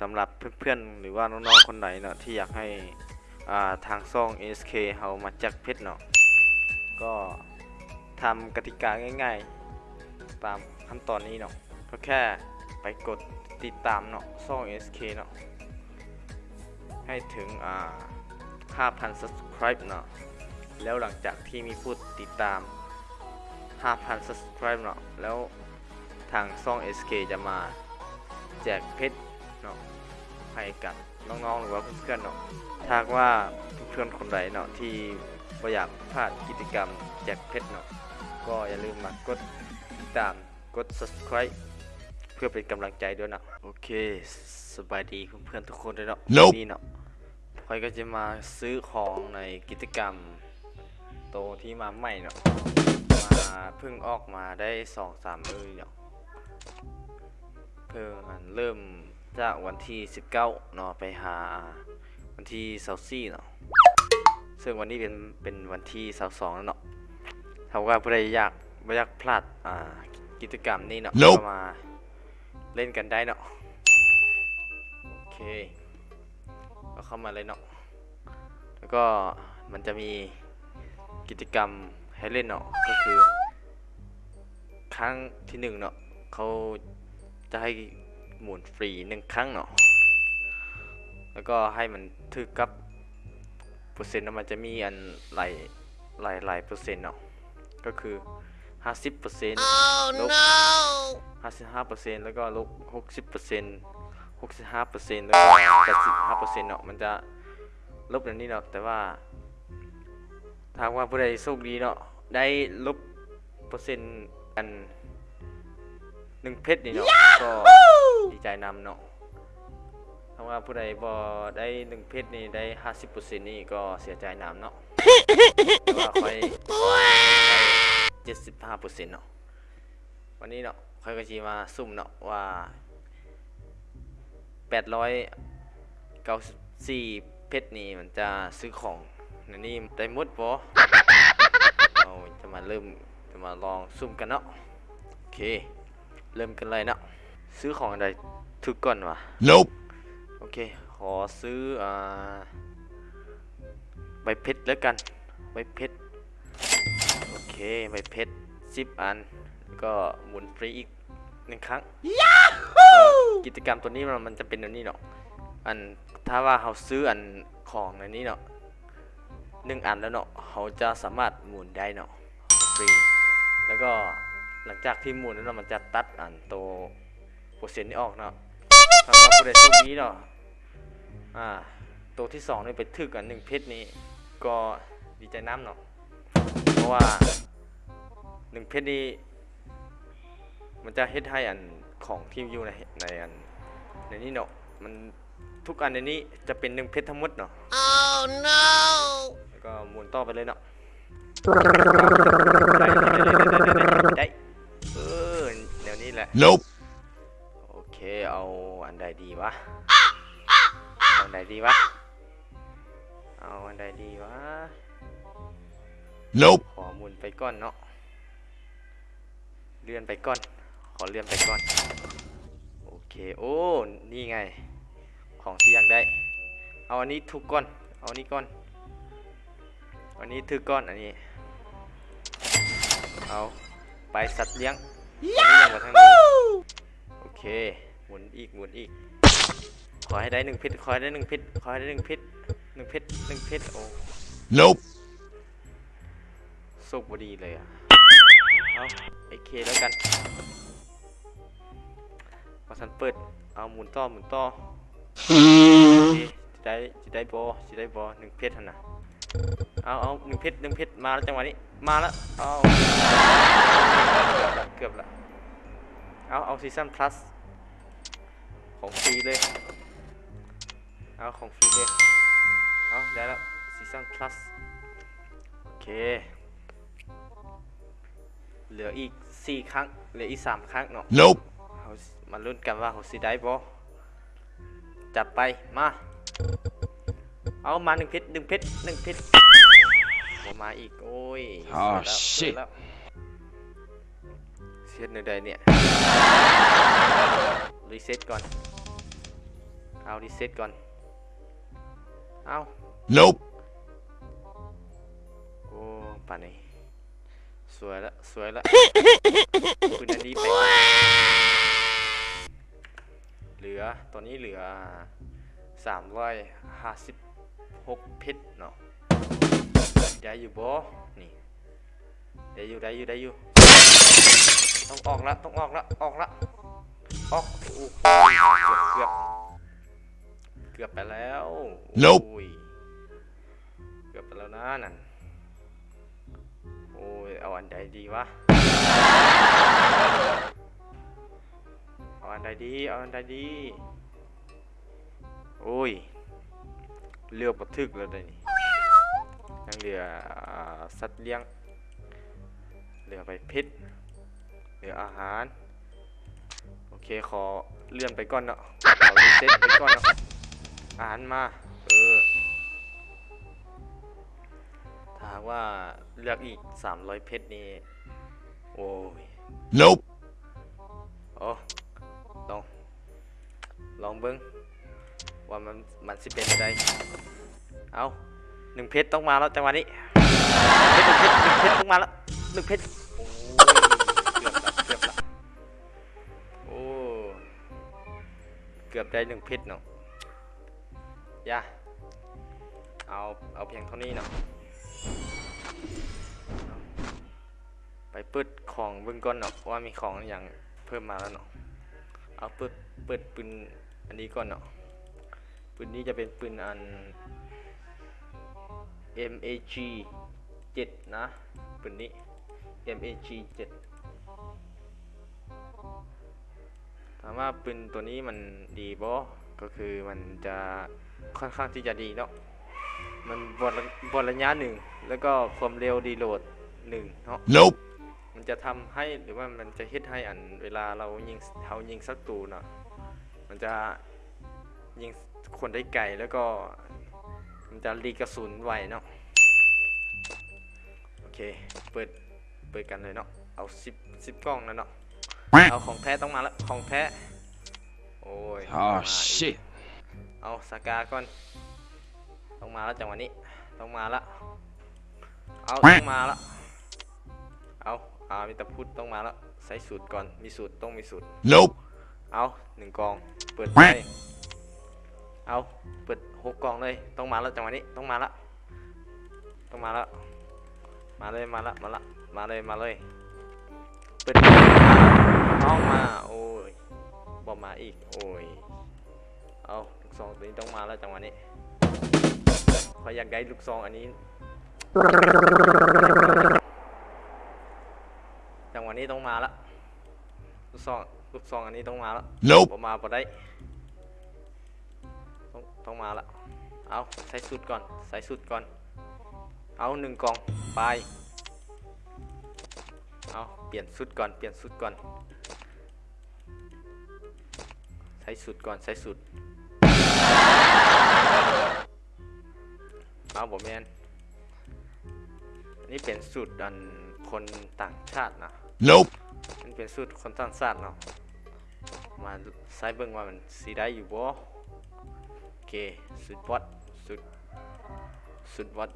สำหรับเพื่อนๆหรือว่าน้องๆคนไหนเนาะที่อยากให้าทางซ่อง SK เฮามาแจักเพชรเนาะก็ทำกติกาง่าย ๆ ตามขั้นตอนนี้เนาะก็แค่ไปกดติดตามเนาะซ่อง SK เนาะให้ถึงอ่า5,000 subscribe เนาะแล้วหลังจากที่มีผู้ติดตาม 5,000 subscribe เนาะแล้วทางซ่อง SK จะมาแจกเพชร ให้กับน้องๆหรือว่าเพื่อนๆเนาะถ้าหากว่าเพื่อนๆคนใดเนาะที่บ่อยากพลาดกิจกรรมแจกเพชรเนาะก็อย่าลืมมากดติดตามกด subscribe เพื่อเป็นกำลังใจด้วยเนาะโอเคสบายดีเพื่อนๆทุกคนเลยเนาะ Nope นี่เนาะพอยก็จะมาซื้อของในกิจกรรมโตที่มาใหม่เนาะมาเพิ่งออกมาได้สองสามมือเนาะเพิ่งอันเริ่ม จากวันที่ 19เนาะไปหาวันที่24เนาะซึ่งวันนี้เป็นเป็นวันที่22แล้วเนาะถ้าว่าผู้ใดอยากไม่อยากพลาดอ่ากิจกรรมนี้เนาะ Nope ก็มาเล่นกันได้เนาะโอเคก็เข้ามาเลยเนาะแล้วก็มันจะมีกิจกรรมให้เล่นเนาะก็คือ ครั้งที่หนึ่งเนาะเขาจะให้ หมุนฟรีหนึ่งครั้งเนาะแล้วก็ให้มันถึกกับเปอร์เซ็นต์เนาะมันจะมีอันหลายหลายหลายเปอร์เซ็นต์เนาะก็คือ 50เปอร์เซ็นต์ลบ55เปอร์เซ็นต์แล้วก็ลบ60เปอร์เซ็นต์65เปอร์เซ็นต์แล้วก็85เปอร์เซ็นต์เนาะมันจะลบอย่างนี้เนาะแต่ว่าถ้าหากว่าผู้ใดโชคดีเนาะได้ลบเปอร์เซ็นต์กัน หนึ่งเพชรนี่เนาะก็ดีใจนำเนาะถ้าว่าผู้ใดบ่ได้หนึ่งเพชรนี่ได้ห้าสิบเปอร์เซ็นต์นี่ก็เสียใจนำเนาะแต่ว่าค่อยได้เจ็ดสิบห้าเปอร์เซ็นต์เนาะวันนี้เนาะค่อยก็จีมาซุ่มเนาะว่าแปดร้อยเก้าสิบสี่เพชรนี่มันจะซื้อของในนี่ได้หมดบ่เราจะมาเริ่มจะมาลองซุ่มกันเนาะโอเค เริ่มกันเลยเนาะซื้อของอะไรทุกก่อนวะ Nope. โอเค ขอซื้ออ่าใบเพชรแล้วกัน ใบเพชร โอเค ใบเพชรสิบอัน แล้วก็หมุนฟรีอีกหนึ่งครั้งเอ่อกิจกรรมตัวนี้มันมันจะเป็นแบบนี้เนาะ อันถ้าว่าเราซื้ออันของในนี้เนาะหนึ่งอันแล้วเนาะเขาจะสามารถหมุนได้เนาะฟรี แล้วก็ หลังจากที่หมุนนั้นเนาะมันจะตัดอันโตวเปอร์เซ็นต์นี้ออกเนาะถ้าว่าผู้ใดโชคดีเนาะอ่าตัวที่สองนี่ไปถึกอันหนึ่งเพชรนี่ก็ดีใจน้ำเนาะเพราะว่าหนึ่งเพชรนี่มันจะเฮ็ดให้อันของที่อยู่ในในอันในนี้เนาะมันทุกอันในนี้จะเป็นหนึ่งเพชรทั้งหมดเนาะ Oh no! แล้วก็หมุนต่อไปเลยเนาะได้ Nope. โอเคเอาอันใดดีวะเอาอันใดดีวะเอาอันใดดีวะ Nope. ขอหมุนไปก่อนเนาะเลื่อนไปก่อน ขอเลื่อนไปก่อนโอเคโอ้นี่ไง ของที่อยากได้ เอาอันนี้ถูกก่อน เอาอันนี้ก่อนอันนี้ถือก่อนอันนี้ เอาไปสัตว์เลี้ยงอันนี้ ยังมาทางนี้โอเค หมุนอีก หมุนอีก ขอให้ได้หนึ่งเพชรขอให้ได้หนึ่งเพชรขอให้ได้หนึ่งเพชรหนึ่งเพชรหนึ่งเพชรโอ้ Nope. โชคบดีเลยอะ เอาไอเคแล้วกันพอสันเปิด เอาหมุนต่อหมุนต่อโอเคจะได้จะได้บอจะได้บอหนึ่งเพชรหั่นนะ เอาเอาหนึ่งเพชรหนึ่งเพชรมาแล้วจังหวะนี้ มาแล้ว เอาเกือบละเกือบละ เอาเอาซีซั่นพลัสของฟรีเลย เอาของฟรีเลย เอาได้แล้วซีซั่นพลัสโอเค เหลืออีก4ครั้ง เหลืออีก3ครั้งเนาะ Nope. เขามาลุ้นกันว่าเขาสิได้บ่จัดไป มา เอามาหนึ่งเพชรหนึ่งเพชรหนึ่งเพชรบ่ มาอีกโอ้ย Oh, เสีย shit แล้วเสียแล้วเสียในใดเนี่ย reset ก่อน เอา reset ก่อน เอา Nope. โอ้ป่านนี้สวยละสวยละปืนอันนี้ไปเหลือตอนนี้เหลือสามร้อยห้าสิบหกเพชรเนาะ ได้อยู่บ่นี่ได้อยู่ได้อยู่ได้อยู่ ต้องออกละต้องออกละออกละออกโอ้เกือบเกือบเกือบไปแล้ว Nope โอ้ยเกือบไปแล้วนะนั่นโอ้ยเอาอันใดดีวะเอาอันใดดีเอาอันใดดีโอ้ยเลือกบัทึกแล้วเดี๋ยวนี่ ยังเหลืออ่าสัตว์เลี้ยง เหลือไปเพชรเหลืออาหาร โอเคขอเลื่อนไปก่อนเนาะขอรีเซ็ตไปก่อนเนาะอาหารมา เออ ถ้าหากว่าเลือกอีก 300 เพชรนี่ โอ้ย Nope. โอ้ลอง ลองเบิ้งว่ามันมันสิเป็นอะไรเอา หนึ่งเพชรต้องมาแล้วจังหวะนี้เพชรหนึ่งเพชรหนึ่งเพชรต้องมาแล้วหนึ่งเพชรโอ้เกือบละเกือบละโอ้เกือบได้หนึ่งเพชรเนาะย่าเอาเอาเพียงเท่านี้เนาะไปเปิดของเบิ่งก่อนเนาะว่ามีของอย่างเพิ่มมาแล้วเนาะเอาเปิดเปิดปืนอันนี้ก่อนเนาะปืนนี้จะเป็นปืนอัน MAG 7 นะปืนนี้ MAG 7ถามว่าปืนตัวนี้มันดีบ่ก็คือมันจะค่อนข้างที่จะดีเนาะมันบอดบอดระยะหนึ่งแล้วก็ความเร็วดีโหลดหนึ่งเนาะ Nope. มันจะทำให้หรือว่ามันจะเฮ็ดให้อันเวลาเรายิงเขายิงศัตรูเนาะมันจะยิงคนได้ไกลแล้วก็ มันจะรีกระสุนไวเนาะโอเคเปิดเปิดกันเลยเนาะเอาสิบสิบกล้องนะเนาะเอาของแท้ต้องมาแล้วของแท้โอ้ยมา Oh อีก shit. เอาสกาก่อนต้องมาแล้วจังหวะนี้ต้องมาละเอาต้องมาละเอาอ่ามีแต่พูดต้องมาแล้วใส่สูตรก่อนมีสูตรต้องมีสูตร Nope. เอาหนึ่งกองเปิดไป เอาเปิดหกกองเลยต้องมาแล้วจังหวะนี้ต้องมาละต้องมาละมาเลยมาละมาละมาเลยมาเลยเปิดเอามาโอ้ยบอมาอีกโอ้ยเอาลูกซองตัวนี้ต้องมาแล้วจังหวะนี้ขออยากได้ลูกซองอันนี้จังหวะนี้ต้องมาละลูกซองลูกซองอันนี้ต้องมาละ Nope. ผมมาพอได้ ต้องต้องมาละเอาใส่สุดก่อน ใส่สุดก่อน เอาหนึ่งกล่องไป เอาเปลี่ยนสุดก่อน เปลี่ยนสุดก่อน ใส่สุดก่อน ใส่สุด เอาผมแมนอันนี้เป็นสูตรอันคนต่างชาตินะ Nope. มันเป็นสูตรคนต่างชาติเนาะ มาใส่เบิ่งว่ามันสีได้อยู่บ่โอ เค สุดวัด สุด สุดวัด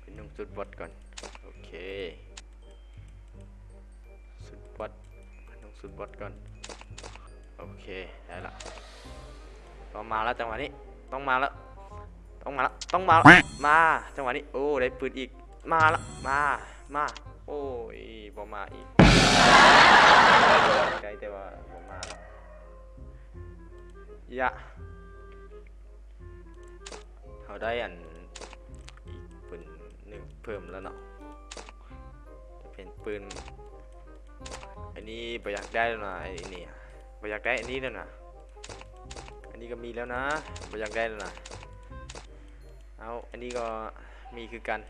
เป็นนุ่งสุดวัดก่อน โอเค สุดวัดเป็นนุ่งสุดวัดก่อน โอเค ได้ละ ต้องมาแล้วจังหวะนี้ ต้องมาแล้ว ต้องมาแล้ว ต้องมาแล้วมา จังหวะนี้ โอ้ ได้ปืนอีก มาแล้วมา มา โอ้ยบ่มาอีก ไกลแต่ว่าบ่มาแล้ว ยะเขาได้อันอีกปืนหนึ่งเพิ่มแล้วเนาะจะเป็นปืนอันนี้ประอยากได้แล้วนะไอ้นี่ประอยากได้อันนี้แล้วนะอันนี้ก็มีแล้วนะประอยากได้แล้วนะเอาอันนี้ก็มีคือกัน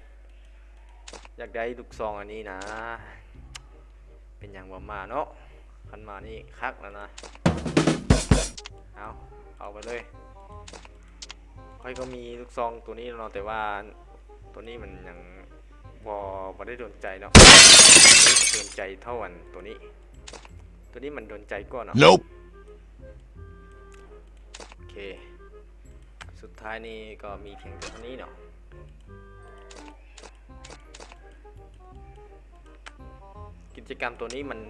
อยากได้ลูกซองอันนี้นะ เป็นอย่างว่ามาเนาะคันมานี่คักแล้วนะ เอาเอาไปเลยค่อยก็มีลูกซองตัวนี้เนาะแต่ว่าตัวนี้มันยังบอบอได้โดนใจเนาะโดนใจเท่าอันตัวนี้ ตัวนี้มันโดนใจก้อนเนาะ nope. โอเค สุดท้ายนี่ก็มีเพียงเท่านี้เนาะกิจกรรมตัวนี้มัน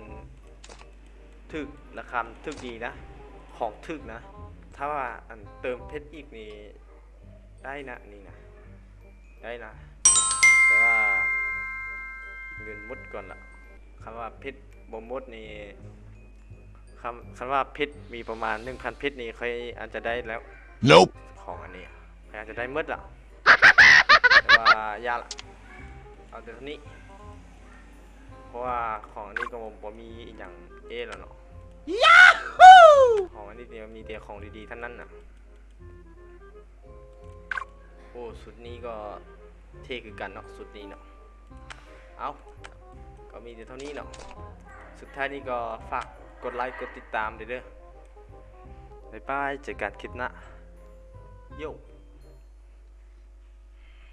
ทึกระคาทึกดีนะ ของถึกนะ ถ้าว่าอันเติมเพชรอีกนี่ได้นะนี่นะได้นะ แต่ว่าเงินหมดก่อนละคำว่าเพชรบ่หมดนี่คำคำว่าเพชรมีประมาณ1,000เพชรนี่ค่อยอาจจะได้แล้ว Nope. ของอันนี้พยายามจะได้หมืดละแต่ว่ายากละเอาแต่เท่านี้เพราะว่าของอันนี้ก็ผมมีอหย่างเอแล้วเนาะ ของอันนี้เนี่ยมีแต่ของดีๆท่านนั้นน่ะ โอ้สุดนี้ก็เท่คือกันเนาะสุดนี้เนาะ เอาก็มีแต่เท่านี้เนาะ สุดท้ายนี้ก็ฝากกดไลค์กดติดตามเด้อบ๊ายบายเจอกันคลิปหน้าโย